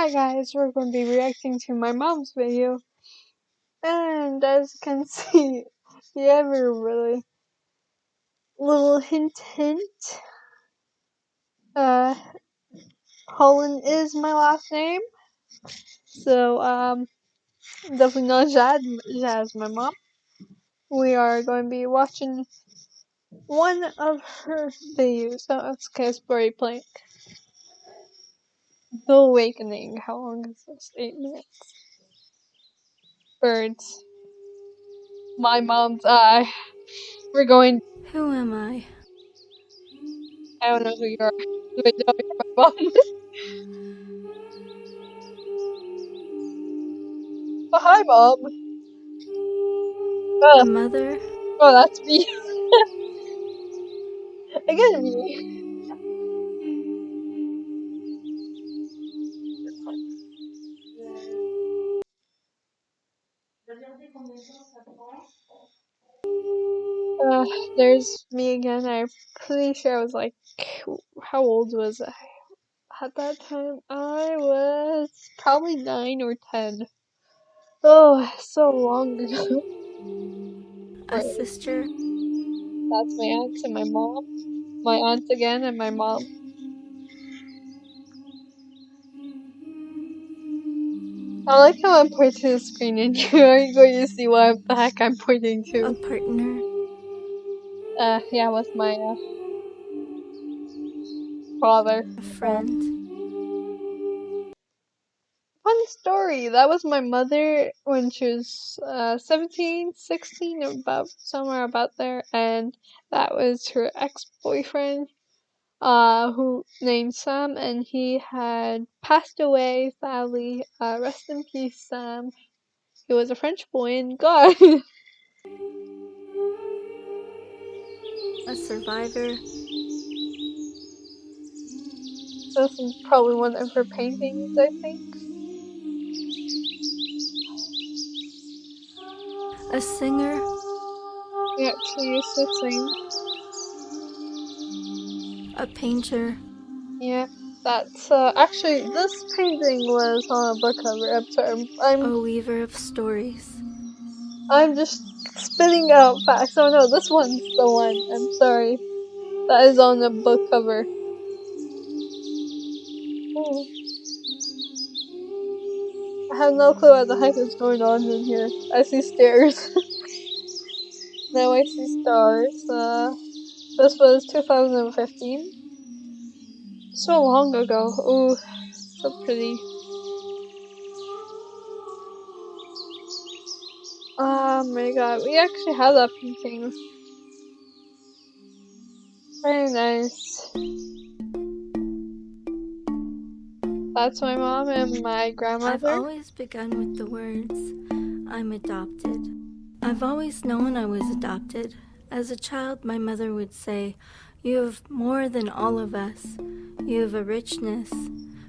Hi guys, we're going to be reacting to my mom's video. And as you can see, you have a really little hint hint. Uh, Holland is my last name. So, um, definitely not Jad, Jazz my mom. We are going to be watching one of her videos. So, it's Casper Plank. The Awakening. How long is this? Eight minutes. Birds. My mom's eye. We're going. Who am I? I don't know who you are. I know you're my mom. oh, hi, mom. Oh, mother? oh that's me. Again, me. Uh, there's me again. I'm pretty sure I was like, how old was I? At that time, I was probably nine or ten. Oh, so long ago. A sister? That's my aunt and my mom. My aunt again and my mom. I like how I'm pointing to the screen and you are going to see what the heck I'm pointing to. A partner? Uh, yeah, with my uh, father. A friend? Fun story. That was my mother when she was uh, 17, 16, about somewhere about there, and that was her ex-boyfriend, uh, who named Sam, and he had passed away. Sadly, uh, rest in peace, Sam. He was a French boy, and God. A survivor? this is probably one of her paintings, I think. A singer? Yeah, she used to sing. A painter? Yeah, that's uh, actually this painting was on a book cover. I'm sorry, I'm A weaver of stories? I'm just spitting out facts. Oh no, this one's the one. I'm sorry. That is on the book cover. Oh. I have no clue what the heck is going on in here. I see stairs. now I see stars. Uh, this was 2015. So long ago. Ooh, so pretty. Oh my god, we actually have that painting. Very nice. That's my mom and my grandmother. I've always begun with the words, I'm adopted. I've always known I was adopted. As a child, my mother would say, You have more than all of us. You have a richness.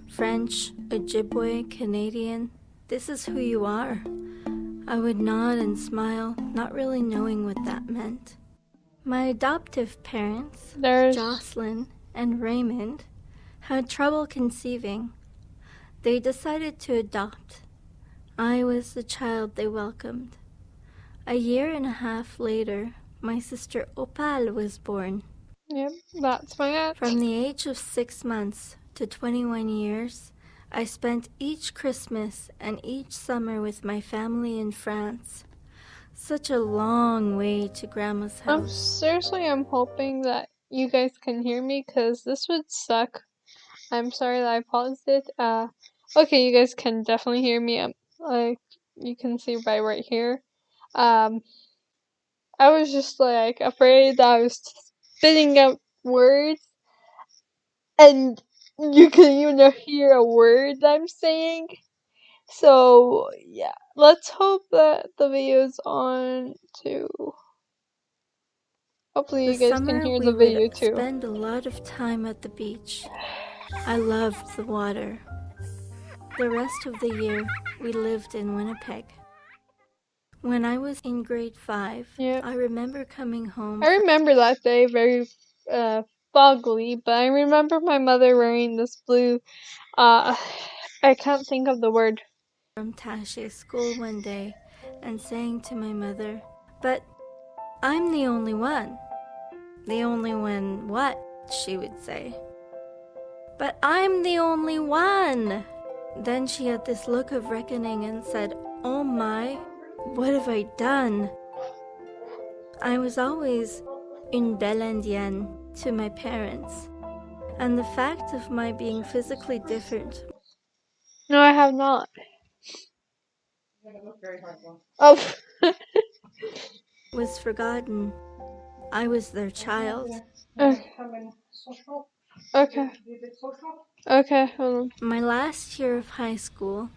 French, Ojibwe, Canadian. This is who you are. I would nod and smile, not really knowing what that meant. My adoptive parents, There's Jocelyn and Raymond, had trouble conceiving. They decided to adopt. I was the child they welcomed. A year and a half later, my sister Opal was born. Yep, that's my aunt. From the age of six months to 21 years, I spent each Christmas and each summer with my family in France. Such a long way to Grandma's Um, house. seriously, I'm hoping that you guys can hear me because this would suck. I'm sorry that I paused it. Uh, okay, you guys can definitely hear me. Um, like you can see by right here. Um, I was just like afraid that I was spitting out words, and you can even hear a word I'm saying. So yeah, let's hope that the video's on too. Hopefully you The guys can hear the video too. spend a lot of time at the beach. I loved the water. The rest of the year we lived in Winnipeg. When I was in grade 5, Yeah. I remember coming home I remember that day very uh foggily, but I remember my mother wearing this blue uh I can't think of the word. from Tasha's school one day and saying to my mother, But I'm the only one. The only one what? she would say. But I'm the only one. Then she had this look of reckoning and said, Oh my, what have I done? I was always in Belandian to my parents, and the fact of my being physically different No, I have not. Oh. was forgotten. I was their child. okay. Okay. Okay. Hold on. My last year of high school,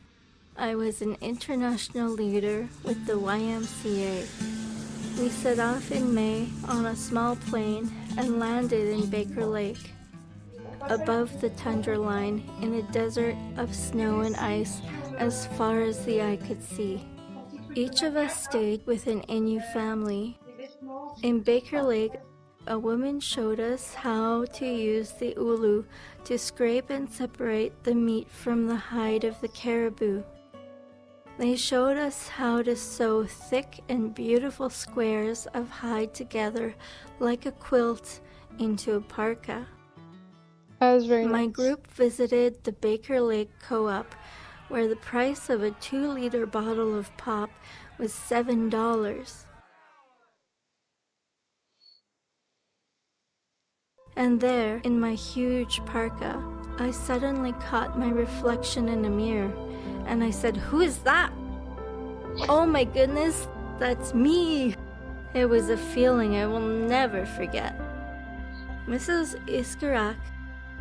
I was an international leader with the YMCA. We set off in May on a small plane and landed in Baker Lake, above the tundra line in a desert of snow and ice as far as the eye could see. Each of us stayed with an Innu family. In Baker Lake, a woman showed us how to use the ulu to scrape and separate the meat from the hide of the caribou. They showed us how to sew thick and beautiful squares of hide together like a quilt into a parka. That was very My nice. group visited the Baker Lake Co op, where the price of a two liter bottle of pop was $7. And there, in my huge parka, I suddenly caught my reflection in a mirror and I said, Who is that? Oh my goodness, that's me! It was a feeling I will never forget. Mrs. Iskarak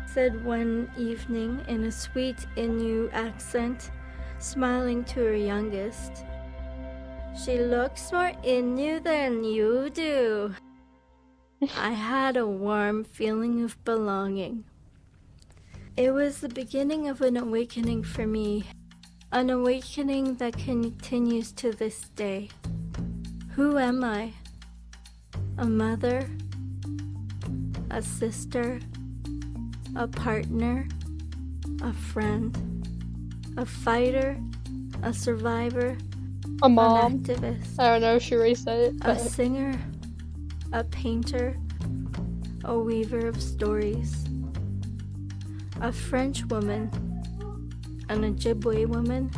said one evening in a sweet Innu accent, smiling to her youngest, She looks more Innu than you do. I had a warm feeling of belonging. It was the beginning of an awakening for me, an awakening that continues to this day. Who am I? A mother? A sister? A partner? A friend? A fighter? A survivor? A mom. An activist? I don't know if she already said it. a singer, a painter, a weaver of stories, a French woman, an Ojibwe woman,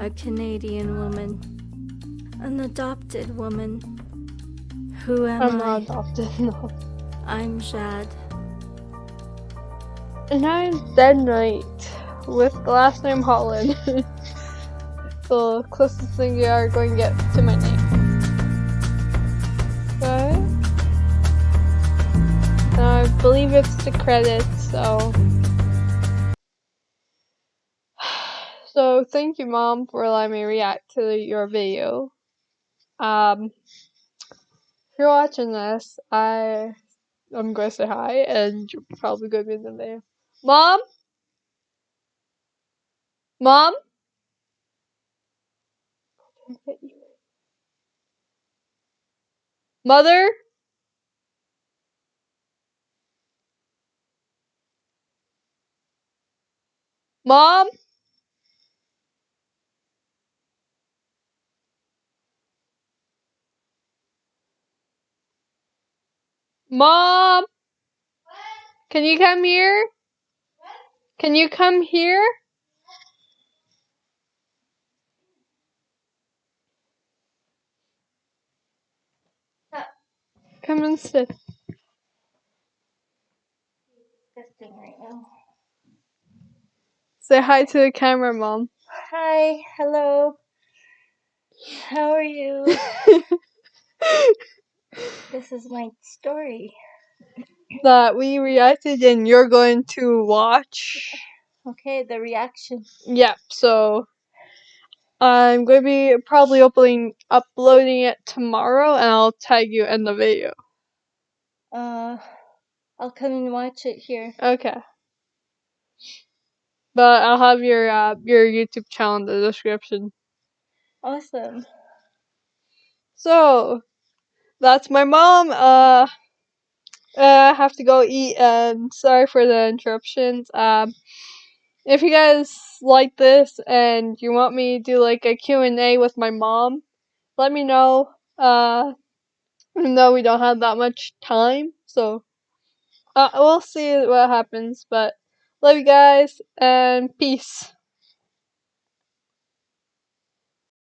a Canadian woman, an adopted woman. Who am I'm I? not adopted. No. I'm Jad. And I'm Dead Knight with the last name Holland. the closest thing you are going to get to my name. Okay. And I believe it's the credits, so. So thank you, mom, for letting me react to your video. Um, if you're watching this, I I'm going to say hi, and you're probably going to be in the video. Mom? Mom? Mother? Mom? Mom? Can you come here? Can you come here? Come and sit. Disgusting right now. Say hi to the camera, Mom. Hi, hello. How are you? This is my story. that we reacted and you're going to watch. Okay, the reaction. Yep, so I'm going to be probably uploading uploading it tomorrow and I'll tag you in the video. Uh, I'll come and watch it here. Okay. But I'll have your uh, your YouTube channel in the description. Awesome. So that's my mom. Uh, I have to go eat and sorry for the interruptions. Um, if you guys like this and you want me to do like a Q&A with my mom, let me know. Uh, even though we don't have that much time, so uh, we'll see what happens. But love you guys and peace.